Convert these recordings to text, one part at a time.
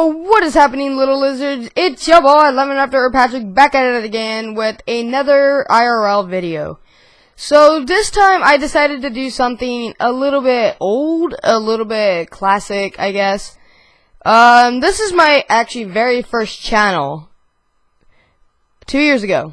Yo, what is happening, little lizards? It's your boy, Lemon After Patrick, back at it again with another IRL video. So, this time I decided to do something a little bit old, a little bit classic, I guess. Um, this is my, actually, very first channel. Two years ago.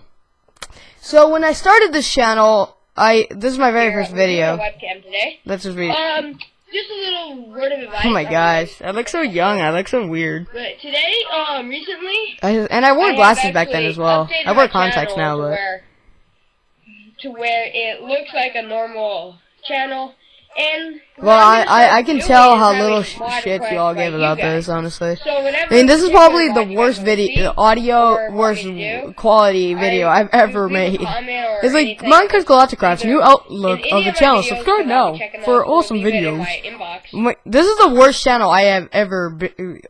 So, when I started this channel, I, this is my very Here, first video. webcam today. Let's just read. Um, just a little word of advice. Oh my gosh, I look so young, I look so weird. But today, um, recently, I, and I wore I glasses back then as well. I wear contacts now, but to where it looks like a normal channel. And well, I I, I can tell how little sh shit y'all you about this, honestly. So I mean, this is probably the worst video, audio, worst quality video I've ever made. It's like Minecraft Galacticraft, either new outlook of the channel. Subscribe now for awesome leave it in videos. my inbox. My- This is the worst channel I have ever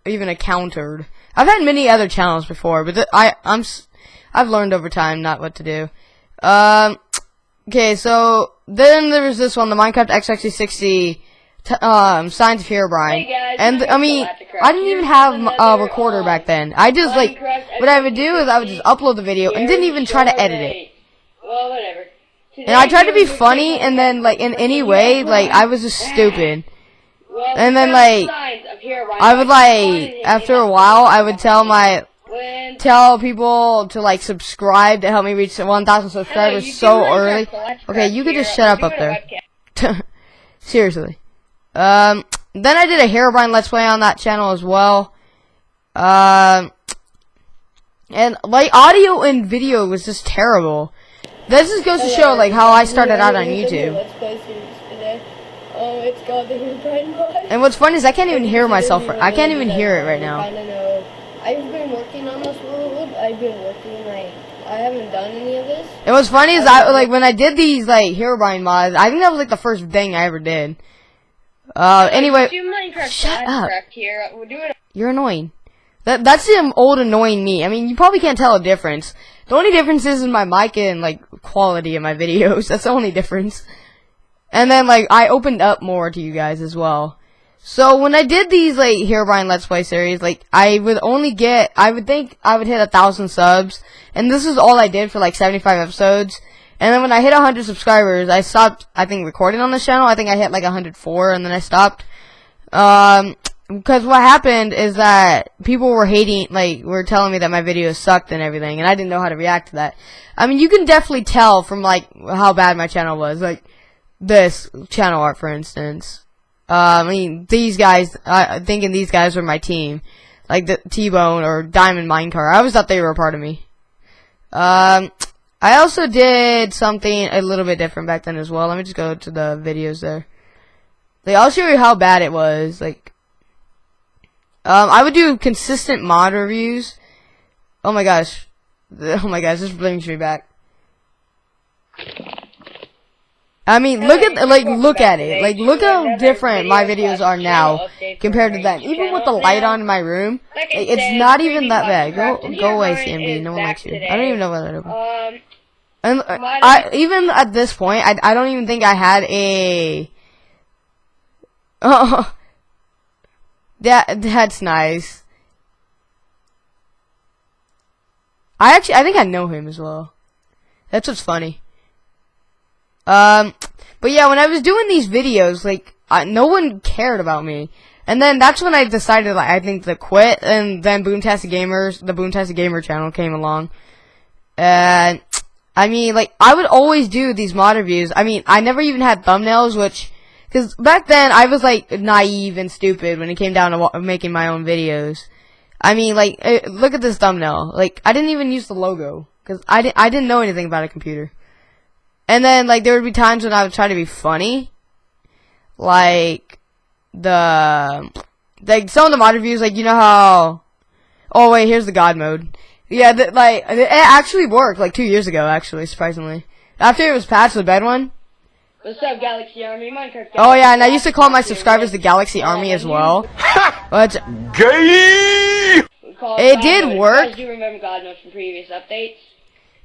even encountered. I've had many other channels before, but th I I'm s- I've learned over time not what to do. Um, okay, so then there was this one, the Minecraft X60 um Signs of Herobrine, Hey guys, and I mean I didn't even have a recorder back then. I just like what I would do is I would just upload the video and didn't even try to edit it. Well, whatever. And I tried to be funny, and then like in any way, like I was just stupid. And then, like, signs of Herobrine I would like after a while, I would tell my when tell people to like subscribe to help me reach 1,000 subscribers so early. Okay, you could just shut up up there. Seriously. Um, then I did a Herobrine Let's Play on that channel as well. Um, and like audio and video was just terrible. This just goes to show like how I started out on YouTube. Let's play series today. Um, it's called the Herobrine Mod. And what's funny is I can't even hear myself. I can't even hear it right now. I don't know. I've been working on this world. I've been working like I haven't done any of this. And what's funny is I like when I did these like Herobrine mods. I think that was like the first thing I ever did. Uh, anyway, shut up. Here. We're doing You're annoying. That that's the old annoying me. I mean, you probably can't tell a difference. The only difference is in my mic and like quality of my videos. That's the only difference. And then like I opened up more to you guys as well. So when I did these like Herobrine Let's Play series, like I would only get, I would think I would hit a thousand subs, and this is all I did for like 75 episodes. And then when I hit 100 subscribers, I stopped, I think, recording on this channel. I think I hit like 104, and then I stopped. Um, because what happened is that people were hating, like, were telling me that my videos sucked and everything, and I didn't know how to react to that. I mean, you can definitely tell from, like, how bad my channel was. Like, this channel art, for instance. Uh, I mean, these guys, I thinking these guys were my team. Like, the T-Bone or Diamond Minecart. I always thought they were a part of me. Um, I also did something a little bit different back then as well. Let me just go to the videos there. Like, I'll show you how bad it was. Like, um, I would do consistent mod reviews. Oh my gosh. Oh my gosh, this brings me back. I mean, look at, like, look at it. Like, look how different my videos are now compared to then. Even with the light on in my room, like, it's not even that bad. Go, go away, CMB. No one likes you. I don't even know whether to. Um, And I even at this point, I I don't even think I had a. Oh, that that's nice. I actually I think I know him as well. That's what's funny. Um, but yeah, when I was doing these videos, like I, no one cared about me, and then that's when I decided like I think to quit, and then Boomtastic Gamers, the Boomtastic Gamer channel came along, and I mean, like, I would always do these mod reviews. I mean, I never even had thumbnails, which, because back then I was like naive and stupid when it came down to making my own videos. I mean, like, eh, look at this thumbnail. Like, I didn't even use the logo because I didn't. I didn't know anything about a computer. And then, like, there would be times when I would try to be funny, like the like some of the mod reviews. Like, you know how? Oh wait, here's the God mode. Yeah, th- like it actually worked like two years ago. Actually, surprisingly, after it was patched, the bed one. what's up, Galaxy Army? Minecraft. Oh yeah, and I used to call my subscribers the Galaxy Army as well. But Gay! It did Mode. work. You guys do remember God Mode from previous updates?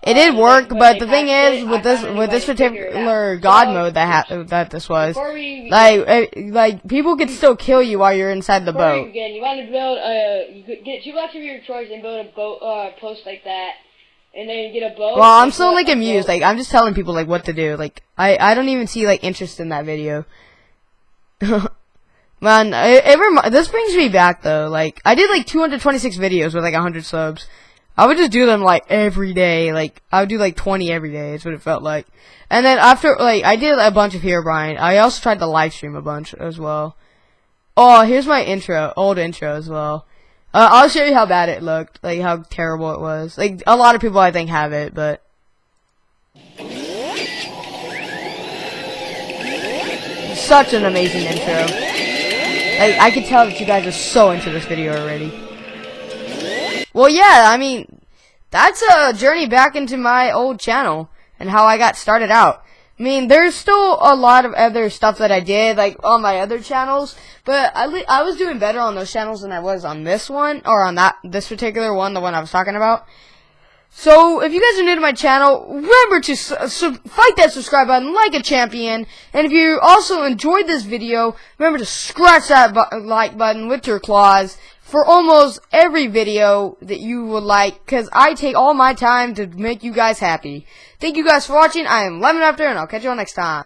It did Uh, work, but the thing is, with this with this to figure it particular. God mode that ha- that this was, like eh, like people could still kill you while you're inside the boat. Again, you want to build a, you could get two blocks of your choice and build a boat, uh, post like that, and then get a boat. Well, I'm still like amused. Like I'm just telling people like what to do. Like I I don't even see like interest in that video. Man, it, it this brings me back though. Like I did like 226 videos with like 100 subs. I would just do them like every day. Like I would do like 20 every day. Is what it felt like. And then after like I did a bunch of Herobrine. I also tried to live stream a bunch as well. Oh, here's my intro, old intro as well. Uh, I'll show you how bad it looked, like how terrible it was. Like a lot of people I think have it, but such an amazing intro. Like I can tell that you guys are so into this video already. Well, yeah, I mean, that's a journey back into my old channel and how I got started out. I mean, there's still a lot of other stuff that I did, like on my other channels, but I, I was doing better on those channels than I was on this one, or on that, this particular one, the one I was talking about. So, if you guys are new to my channel, remember to fight that subscribe button like a champion. And if you also enjoyed this video, remember to scratch that bu- like button with your claws for almost every video that you would like, because I take all my time to make you guys happy. Thank you guys for watching. I am Lemon After, and I'll catch you all next time.